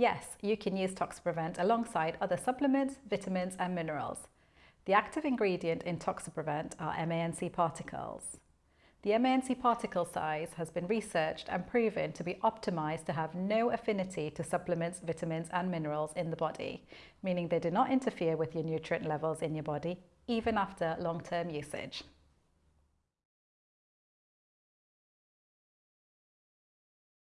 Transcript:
Yes, you can use Toxaprevent alongside other supplements, vitamins and minerals. The active ingredient in Toxaprevent are MANC particles. The MANC particle size has been researched and proven to be optimized to have no affinity to supplements, vitamins and minerals in the body, meaning they do not interfere with your nutrient levels in your body, even after long-term usage.